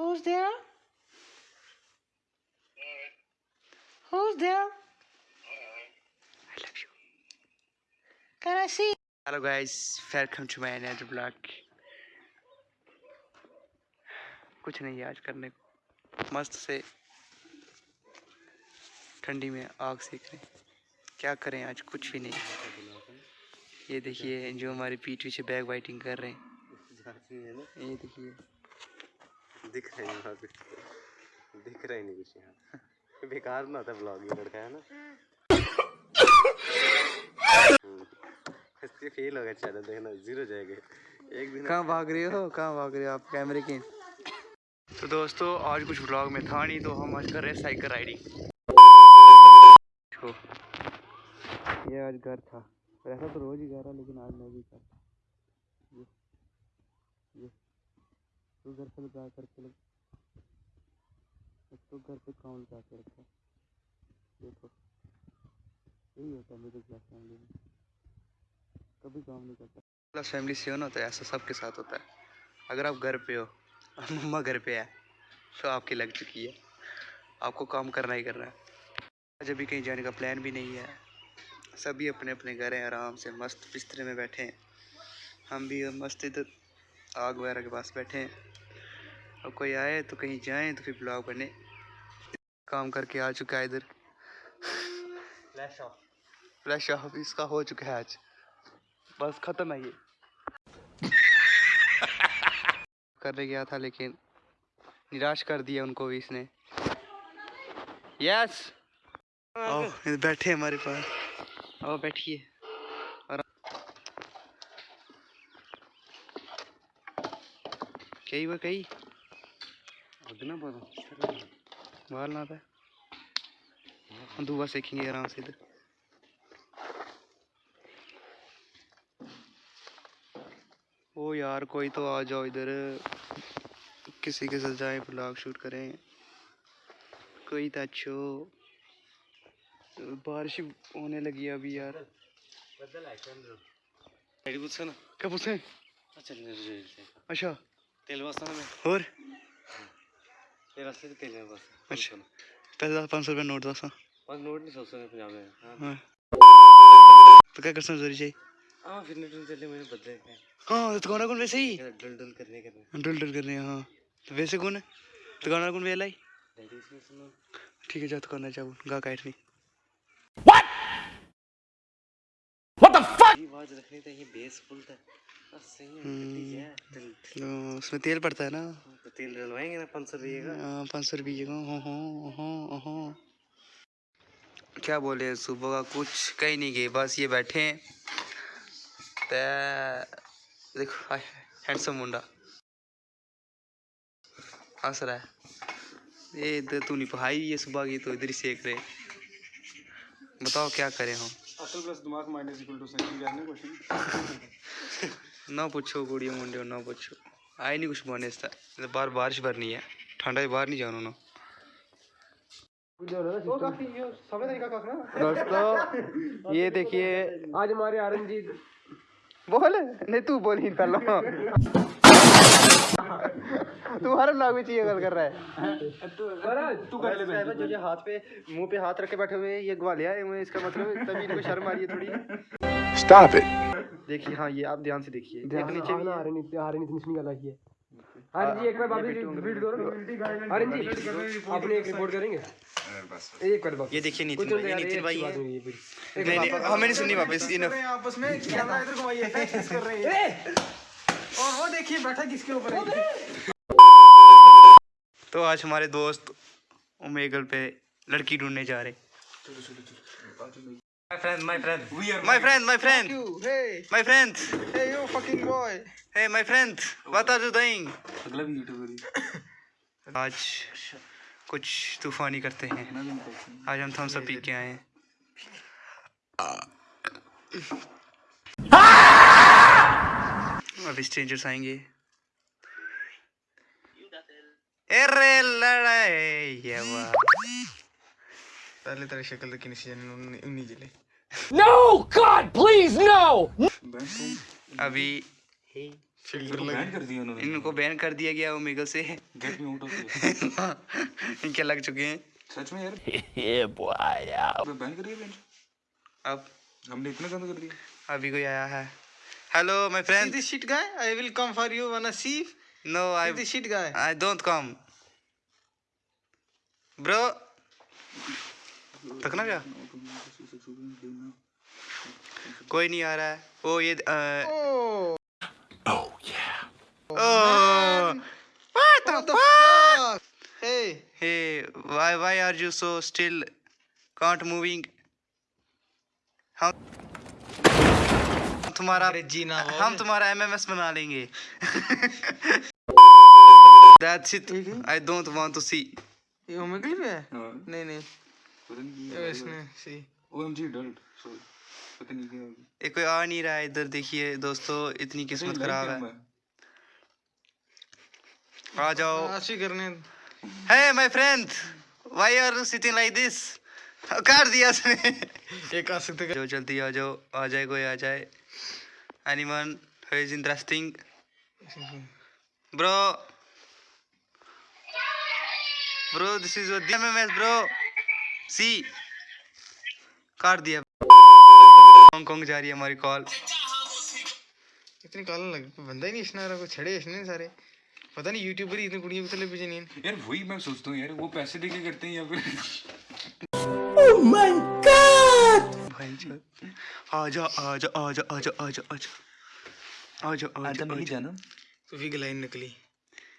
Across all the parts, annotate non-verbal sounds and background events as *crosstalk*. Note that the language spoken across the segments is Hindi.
Who's there? Who's there? I love you. Can I see? Hello guys, welcome to my another vlog. कुछ नहीं है आज करने को मस्त से ठंडी में आग सेक रहे क्या करें आज कुछ भी नहीं ये देखिए जो हमारे पीठ पीछे बैग वाइटिंग कर रहे हैं ये देखिए दिख रहा है वहाँ पे। दिख रहा ही नहीं कुछ यहाँ। बेकार ना था ब्लॉग ये लड़का है ना? हम्म। इससे फेल होगा चैनल देखना ज़ीरो जाएगा। एक दिन कहाँ भाग रहे हो? कहाँ भाग रहे हो आप? कैमरे के तो दोस्तों आज कुछ ब्लॉग में था नहीं तो हम आज कर रहे हैं साइकिल राइडिंग। ये आज घर था। वैसा तो रोज ही घर है लेकिन आज मैं भी कर ये ये। तो घर पे लगा करके लग तो घर पे काम लगा के रखा? देखो। यही होता है मिडिल क्लास फैमिली में। कभी काम नहीं करता। क्लास फैमिली से हो ना है ऐसा सबके साथ होता है। अगर आप घर पे हो, *laughs* मम्मा घर पे है तो आपकी लग चुकी है। आपको काम करना ही करना है। आज अभी कहीं जाने का प्लान भी नहीं है, सभी अपने अपने घर हैं, आराम से मस्त बिस्तरे में बैठे हैं। हम भी मस्त इधर आग वगैरह के पास बैठे हैं। और कोई आए तो कहीं जाएँ तो फिर ब्लॉग बने। काम करके आ चुका है इधर। फ्लैश ऑफ़ फ्लैश ऑफ़ इसका हो चुका है आज। बस ख़त्म है ये। करने गया था लेकिन निराश कर दिया उनको भी इसने। यस आओ बैठे हमारे पास। आओ बैठिए। और कई वो कई उतना बोलो बाहर ना था हम सीखेंगे आराम से इधर। ओ यार कोई तो आ जाओ इधर। किसी के साथ जाए ब्लॉग शूट करें। कोई तो अच्छो। बारिश होने लगी अभी यार। बदल ना। अच्छा अच्छा। तेल ना मैं। और? तेरा से तेल में बस। अच्छा। दस पाँच सौ रुपये नोट दस नोट नहीं सोचो पंजाब में हाँ। हाँ। तो क्या करना ज़रूरी चाहिए? हाँ फिर नेट चले मैंने बदले हाँ। तो कौन कौन वैसे ही? डल डल करने करने। डुल डुल कर रहे हैं। हाँ तो वैसे कौन है? तो कौन कौन वेला ही ठीक है जा तो करना चाहूँ गा काट नहीं ये आवाज़ रखनी था ये बेस फुल था। तो उसमें तेल पड़ता है ना? तो तेल डलवाएँगे ना पाँच सौ रुपये का? हाँ, पाँच सौ रुपये का हाँ हाँ हाँ हाँ। क्या बोले सुबह का कुछ कहीं नहीं गए बस ये बैठे हैं। ते देखो हैंडसम मुंडा। हंस रहा है। ये इधर तू नहीं पढ़ाई ये सुबह की तो इधर ही सेक रहे। बताओ क्या करें हम? असल प्लस दिमाग माइनस इक्वल टू सेकंड करने क्वेश्चन *laughs* ना पूछो गुड़िया मुंडे ना पूछो। आए नहीं कुछ बने इसका तो बाहर बारिश भरनी है। ठंडा है बाहर नहीं जाना ना समय तरीका का ना। दोस्तों ये देखिए। आज हमारे आरंजीत। बोल। नहीं तू बोल ही पहला। तू हर ब्लॉग में चाहिए गल कर रहा है। तू कर ले जो ये हाथ पे मुँह पे हाथ रख के बैठे हुए ये ग्वालिया है इसका मतलब तभी इनको शर्म आ रही है थोड़ी। Stop it. देखिए हाँ ये आप ध्यान से देखिए। एक नीचे भी है। आरंजीत आरंजीत निशनी गला ही है आरंजी एक बार वापस रिपीट करो। आरंजी अपने एक रिपोर्ट करेंगे? एक बार ये देखिए नितिन भाई नितिन भाई है। है। नहीं नहीं हमें नहीं सुननी वापस इनफ आपस में कैमरा इधर घुमाइए कर रहे हैं। और वो देखिए बैठा किसके ऊपर है? तो आज हमारे दोस्त ओमेगल पे लड़की ढूँढने जा रहे। My friend my friend my friend my friend hey. My friend hey you fucking boy. Hey my friend what are you doing अगला भी यूट्यूबर आज कुछ तूफानी करते हैं। आज हम थम्स अप पी के आए हैं। अब स्ट्रेंजर्स आएँगे। अरे लड़ाई ये वाह। তাহলে তার সে কালে কিনেছি জানেন উনি জেলে নো গড प्लीज़ नो अभी इनको बैन कर दिया गया ओमेगा से। गेट में आउट इनके लग चुके हैं। सच में यार? *laughs* ये बॉय यार। तो बैन कर दिया अब हमने इतना गंदा कर दिया। अभी कोई आया है। Hello my friend this shit guy I will come for you wanna see no I this shit guy I don't come bro तक ना क्या कोई नहीं आ रहा है ओ ये oh O what the fuck hey hey why why are you so still can't moving हम तुम्हारा अंग्रेज़ी ना हम तुम्हारा एमएमएस बना लेंगे That's it. I don't want to see. ये ओमेगल है हाँ नहीं नहीं पता नहीं इसमें सी। ओएमजी डल्ट सॉरी पता नहीं क्या ये कोई आ नहीं रहा है इधर देखिए दोस्तों इतनी किस्मत खराब है। आ जाओ। ऐसी करने। Hey my friend why are you sitting like this कर दिया उसने एक आ सकते जो जल्दी आ जाओ आ जाए कोई आ जाए। Anyone who is interesting bro bro this is your match bro see काट दिया। हांगकांग जा रही है हमारी कॉल इतनी काला लग। बंदा ही नहीं इसने रहा कोई छड़े इसने सारे। पता नहीं यूट्यूबर ही इतनी कुड़ियों को चले पीछे नहीं यार वही मैं सोचता हूँ यार वो पैसे देके करते हैं या फिर? ओह माय गॉड भाई जा आजा आजा आजा आजा आजा आजा आजा आजा। आजा जाना। तो भी लाइन निकली।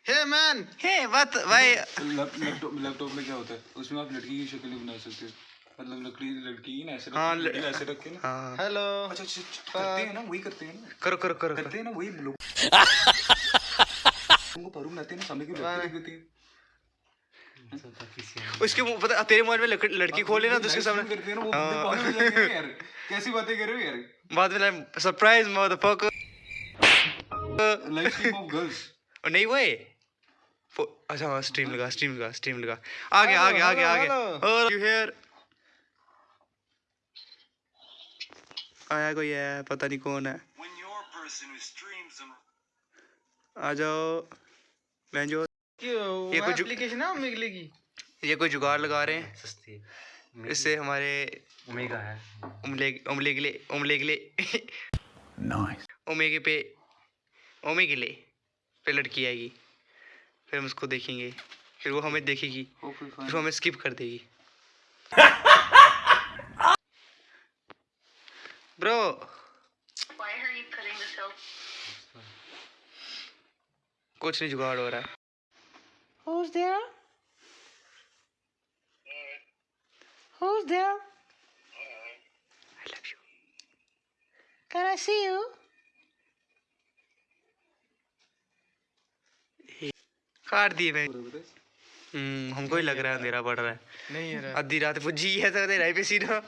Hey man hey what? Why? Laptop laptop में क्या होता है? उसमें आप लड़की की शक्ल बना सकते हो। मतलब लड़की लड़की ना ऐसे हाँ, ऐसे रख के ना? हाँ। हेलो अच्छा करते हैं ना वही करते हैं ना। करो करो करो करते हैं ना वही लोग। उनको पारू बनाते हैं ना सामने की लड़की *laughs* उसके पता तेरे मोबाइल में लक- लड़की खोले ना तो उसके सामने करते हैं ना पागल हो जाएँगे ना यार। कैसी बातें कर रहे हो यार? बाद में surprise motherfucker stream of girls नहीं वो अच्छा हाँ स्ट्रीम लगा स्ट्रीम लगा स्ट्रीम लगा। आगे आगे आगे आगे। hello, और यू हियर आया कोई है? पता नहीं कौन है। आ जाओ। बहन जो ये कुछ- एप्लीकेशन है ओमेगल की? ये कोई जुगाड़ लगा रहे हैं। सस्ती इससे हमारे ओमेगा है। उमले उमले गिले उमले गिले ओमेगे पे ओमेगिले फिर लड़की आएगी। फिर हम उसको देखेंगे। फिर वो हमें देखेगी। फिर हमें स्किप कर देगी। ब्रो कुछ नहीं जुगाड़ हो रहा Who's there? Who's there? I love you. Can I see you? काट दिए मैं हम्म हमको ही लग रहा है अंधेरा पड़ रहा है। नहीं है आधी रात पुजी है तो अंधेरा ही पे सीधा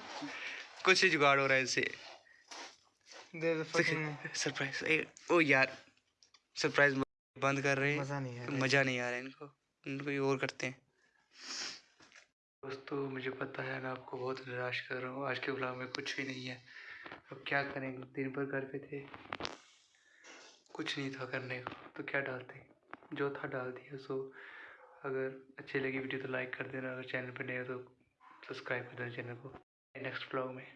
कुछ ही जुगाड़ हो रहा है इससे सरप्राइज़ ओ यार सरप्राइज़ बंद कर रहे हैं। मज़ा नहीं है। मज़ा नहीं आ रहा है इनको। इनको और करते हैं। दोस्तों मुझे पता है मैं आपको बहुत निराश कर रहा हूँ। आज के ब्लॉग में कुछ भी नहीं है। अब क्या करेंगे दिन भर घर पे थे। कुछ नहीं था करने को। तो क्या डालते जो था डाल दिया। सो अगर अच्छी लगी वीडियो तो लाइक कर देना। अगर चैनल पर नए हो तो सब्सक्राइब कर देना चैनल को। नेक्स्ट ब्लॉग में।